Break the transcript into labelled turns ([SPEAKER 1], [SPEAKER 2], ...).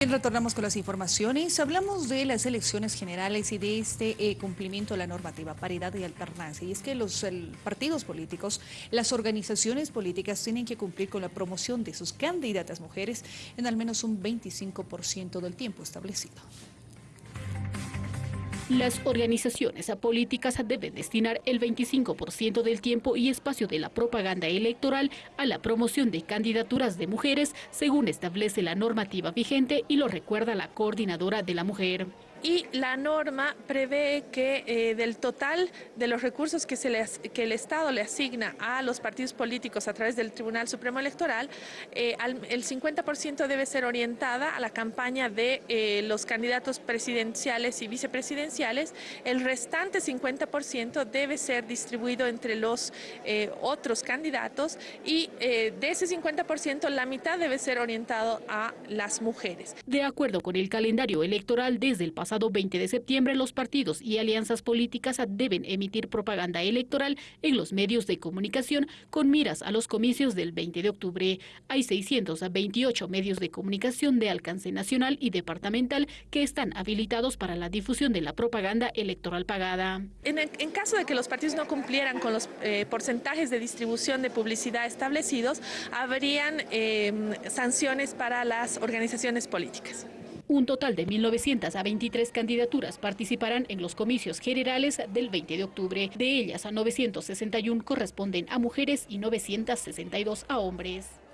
[SPEAKER 1] Bien, retornamos con las informaciones. Hablamos de las elecciones generales y de este eh, cumplimiento de la normativa paridad y alternancia. Y es que los partidos políticos, las organizaciones políticas tienen que cumplir con la promoción de sus candidatas mujeres en al menos un 25% del tiempo establecido.
[SPEAKER 2] Las organizaciones políticas deben destinar el 25% del tiempo y espacio de la propaganda electoral a la promoción de candidaturas de mujeres, según establece la normativa vigente y lo recuerda la coordinadora de la mujer
[SPEAKER 3] y la norma prevé que eh, del total de los recursos que, se que el Estado le asigna a los partidos políticos a través del Tribunal Supremo Electoral, eh, el 50% debe ser orientada a la campaña de eh, los candidatos presidenciales y vicepresidenciales, el restante 50% debe ser distribuido entre los otros candidatos y de ese 50% la mitad debe ser orientado a las mujeres.
[SPEAKER 2] De acuerdo con el calendario electoral desde el pasado pasado 20 de septiembre, los partidos y alianzas políticas deben emitir propaganda electoral en los medios de comunicación con miras a los comicios del 20 de octubre. Hay 628 medios de comunicación de alcance nacional y departamental que están habilitados para la difusión de la propaganda electoral pagada.
[SPEAKER 3] En, caso de que los partidos no cumplieran con los eh, porcentajes de distribución de publicidad establecidos, habrían eh, sanciones para las organizaciones políticas.
[SPEAKER 2] Un total de 1.923 candidaturas participarán en los comicios generales del 20 de octubre. De ellas, a 961 corresponden a mujeres y 962 a hombres.